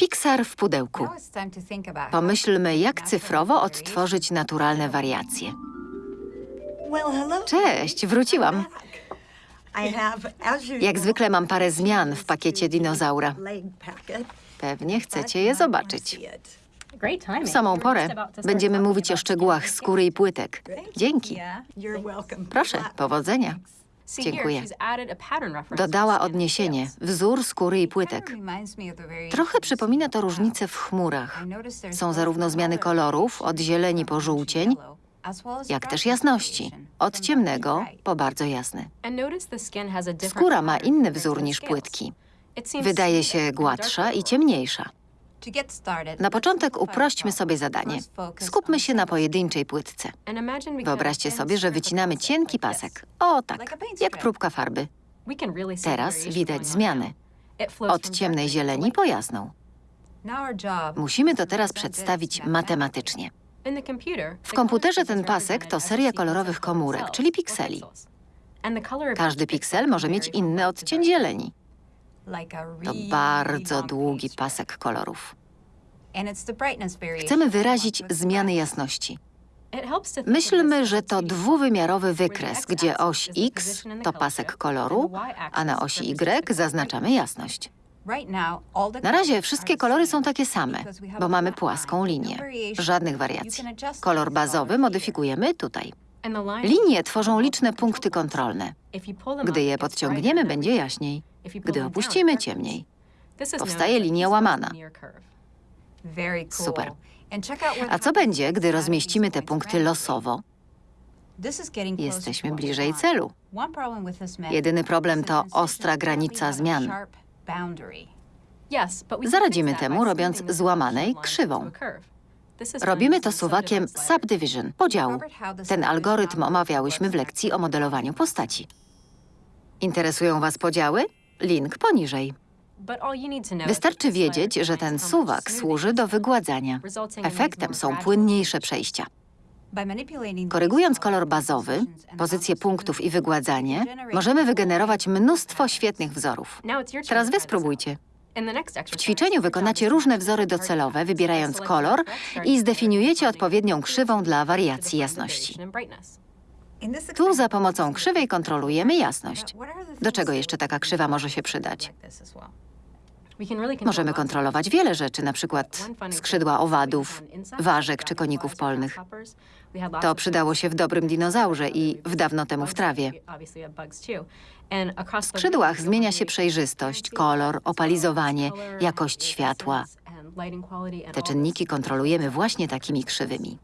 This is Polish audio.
Pixar w pudełku. Pomyślmy, jak cyfrowo odtworzyć naturalne wariacje. Cześć, wróciłam. Jak zwykle mam parę zmian w pakiecie dinozaura. Pewnie chcecie je zobaczyć. W samą porę będziemy mówić o szczegółach skóry i płytek. Dzięki. Proszę, powodzenia. Dziękuję. Dodała odniesienie, wzór skóry i płytek. Trochę przypomina to różnice w chmurach. Są zarówno zmiany kolorów, od zieleni po żółcień, jak też jasności, od ciemnego po bardzo jasny. Skóra ma inny wzór niż płytki. Wydaje się gładsza i ciemniejsza. Na początek uprośćmy sobie zadanie. Skupmy się na pojedynczej płytce. Wyobraźcie sobie, że wycinamy cienki pasek. O tak, jak próbka farby. Teraz widać zmiany. Od ciemnej zieleni po jasną. Musimy to teraz przedstawić matematycznie. W komputerze ten pasek to seria kolorowych komórek, czyli pikseli. Każdy piksel może mieć inny odcień zieleni. To bardzo długi pasek kolorów. Chcemy wyrazić zmiany jasności. Myślmy, że to 3D dwuwymiarowy wykres, gdzie oś X to pasek koloru, y-axis a na osi Y zaznaczamy jasność. Na razie wszystkie kolory są takie same, bo mamy płaską no linię. variation. Żadnych wariacji. Kolor bazowy modyfikujemy tutaj. Linie tworzą liczne punkty kontrolne. Gdy je podciągniemy, będzie jaśniej. Gdy opuścimy, ciemniej. Powstaje linia łamana. Super. A co będzie, gdy rozmieścimy te punkty losowo? Jesteśmy bliżej celu. Jedyny problem to ostra granica zmian. Zaradzimy temu, robiąc złamanej krzywą. Robimy to suwakiem subdivision, podziału. Ten algorytm omawiałyśmy w lekcji o modelowaniu postaci. Interesują Was podziały? Link poniżej. Wystarczy wiedzieć, że ten suwak służy do wygładzania. Efektem są płynniejsze przejścia. Korygując kolor bazowy, pozycję punktów i wygładzanie, możemy wygenerować mnóstwo świetnych wzorów. Teraz Wy spróbujcie. W ćwiczeniu wykonacie różne wzory docelowe, wybierając kolor i zdefiniujecie odpowiednią krzywą dla wariacji jasności. Tu za pomocą krzywej kontrolujemy jasność. Do czego jeszcze taka krzywa może się przydać? Możemy kontrolować wiele rzeczy, na przykład skrzydła owadów, ważek czy koników polnych. To przydało się w dobrym dinozaurze i w dawno temu w trawie. W skrzydłach zmienia się przejrzystość, kolor, opalizowanie, jakość światła. Te czynniki kontrolujemy właśnie takimi krzywymi.